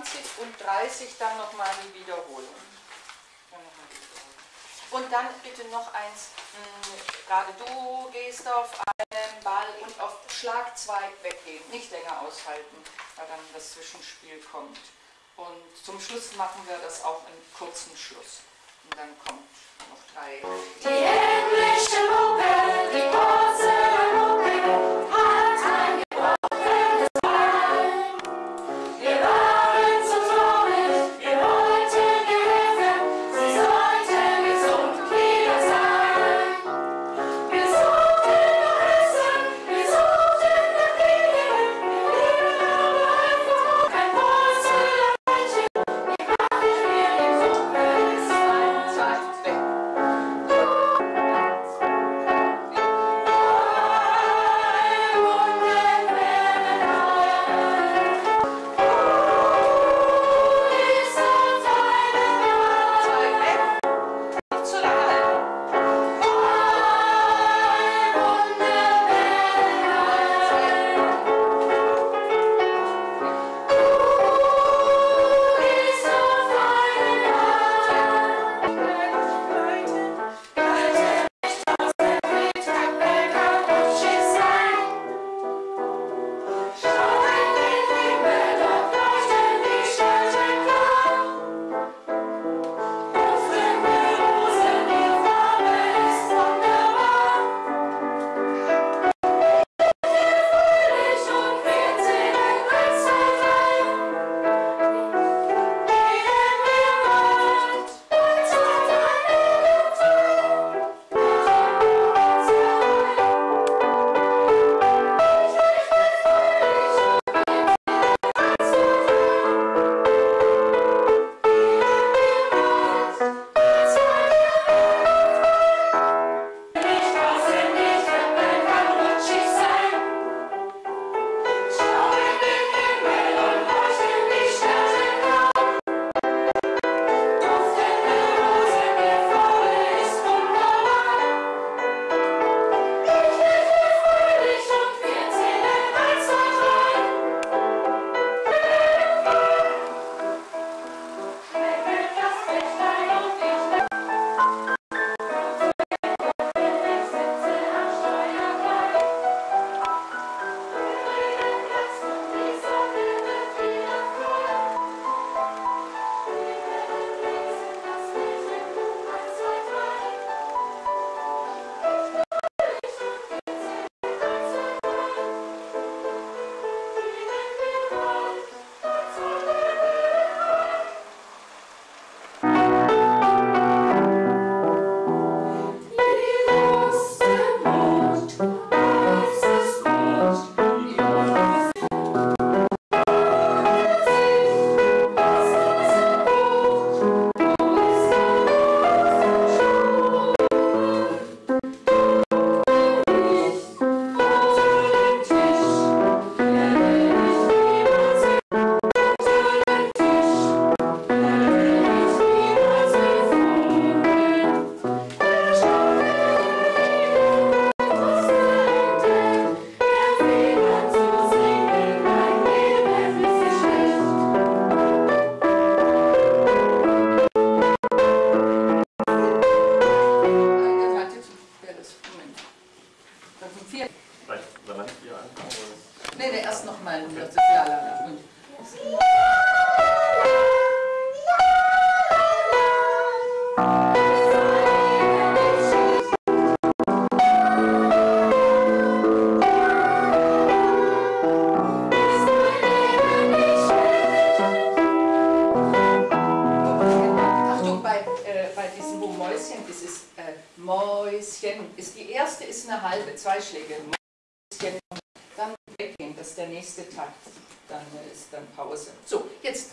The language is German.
von Takt 26 und 30 dann nochmal die Wiederholung. Und dann bitte noch eins, mh, gerade du gehst auf einen Ball und auf Schlag 2 weggehen, nicht länger aushalten, weil dann das Zwischenspiel kommt. Und zum Schluss machen wir das auch in kurzen Schluss. Und dann kommt noch drei. Die englische Mucke, die Porzellanmucke ist eine halbe, zwei Schläge. Dann weggehen, das ist der nächste Takt. Dann ist dann Pause. So, jetzt.